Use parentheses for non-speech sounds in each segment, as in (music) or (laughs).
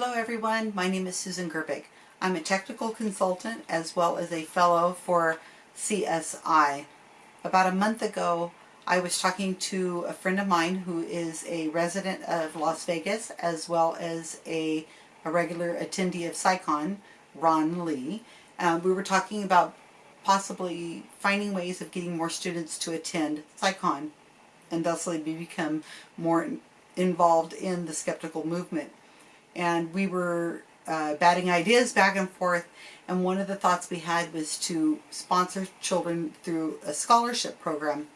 Hello everyone, my name is Susan Gerbic. I'm a technical consultant as well as a fellow for CSI. About a month ago I was talking to a friend of mine who is a resident of Las Vegas as well as a, a regular attendee of CSICon, Ron Lee. Um, we were talking about possibly finding ways of getting more students to attend CSICon and thusly become more involved in the skeptical movement and we were uh, batting ideas back and forth and one of the thoughts we had was to sponsor children through a scholarship program.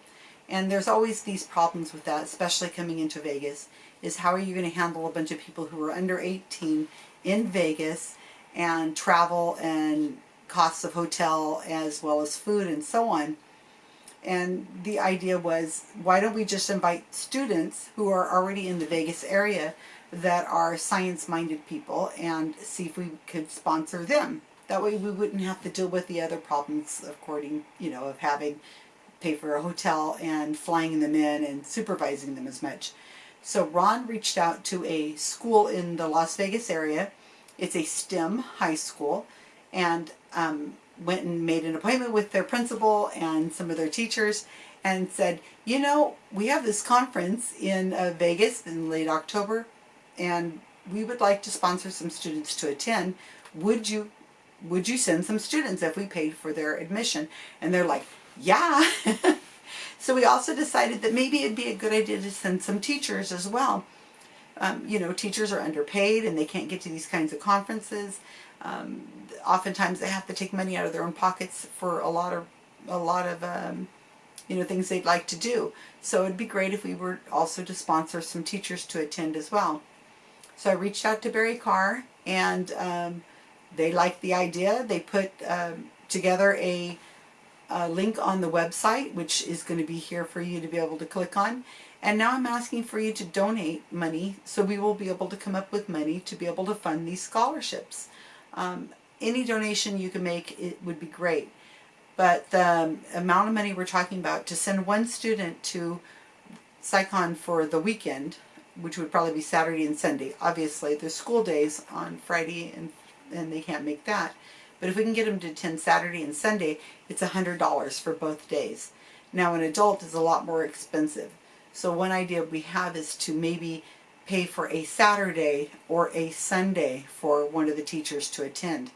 And there's always these problems with that especially coming into Vegas is how are you going to handle a bunch of people who are under 18 in Vegas and travel and costs of hotel as well as food and so on and the idea was why don't we just invite students who are already in the Vegas area that are science-minded people and see if we could sponsor them. That way we wouldn't have to deal with the other problems according, you know, of having pay for a hotel and flying them in and supervising them as much. So Ron reached out to a school in the Las Vegas area. It's a STEM high school and um, went and made an appointment with their principal and some of their teachers and said, you know, we have this conference in uh, Vegas in late October and we would like to sponsor some students to attend. Would you would you send some students if we paid for their admission? And they're like, yeah. (laughs) so we also decided that maybe it'd be a good idea to send some teachers as well. Um, you know, teachers are underpaid and they can't get to these kinds of conferences. Um, oftentimes they have to take money out of their own pockets for a lot of a lot of um, you know things they'd like to do. So it'd be great if we were also to sponsor some teachers to attend as well. So I reached out to Barry Karr and um, they liked the idea. They put um, together a, a, link on the website which is going to be here for you to be able to click on. And now I'm asking for you to donate money so we will be able to come up with money to be able to fund these scholarships. Um, any donation you can make it would be great. But the amount of money we're talking about to send one student to CSICon for the weekend which would probably be Saturday and Sunday. Obviously, there's school days on Friday and, and they can't make that. But if we can get them to attend Saturday and Sunday, it's $100 for both days. Now an adult is a lot more expensive. So one idea we have is to maybe pay for a Saturday or a Sunday for one of the teachers to attend.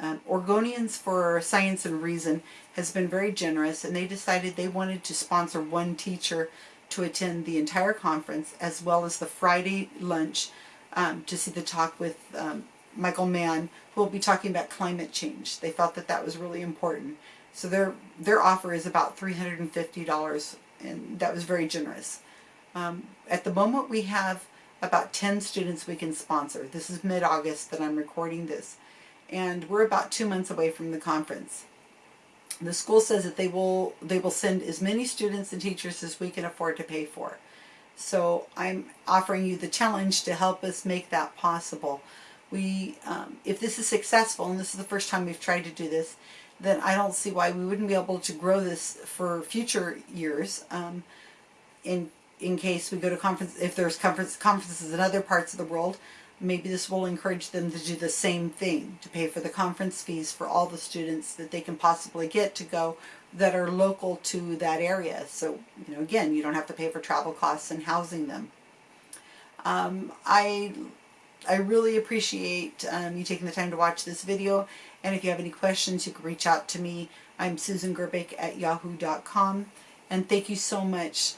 Um, Oregonians for Science and Reason has been very generous and they decided they wanted to sponsor one teacher to attend the entire conference as well as the Friday lunch um, to see the talk with um, Michael Mann who will be talking about climate change. They felt that that was really important. So their, their offer is about $350 and that was very generous. Um, at the moment we have about 10 students we can sponsor. This is mid-August that I'm recording this and we're about two months away from the conference. The school says that they will they will send as many students and teachers as we can afford to pay for. So I'm offering you the challenge to help us make that possible. We, um, if this is successful, and this is the first time we've tried to do this, then I don't see why we wouldn't be able to grow this for future years. Um, in in case we go to conference, if there's conference conferences in other parts of the world, maybe this will encourage them to do the same thing, to pay for the conference fees for all the students that they can possibly get to go that are local to that area. So, you know, again, you don't have to pay for travel costs and housing them. Um, I, I really appreciate um, you taking the time to watch this video. And if you have any questions, you can reach out to me. I'm Susan Gerbic at yahoo.com. And thank you so much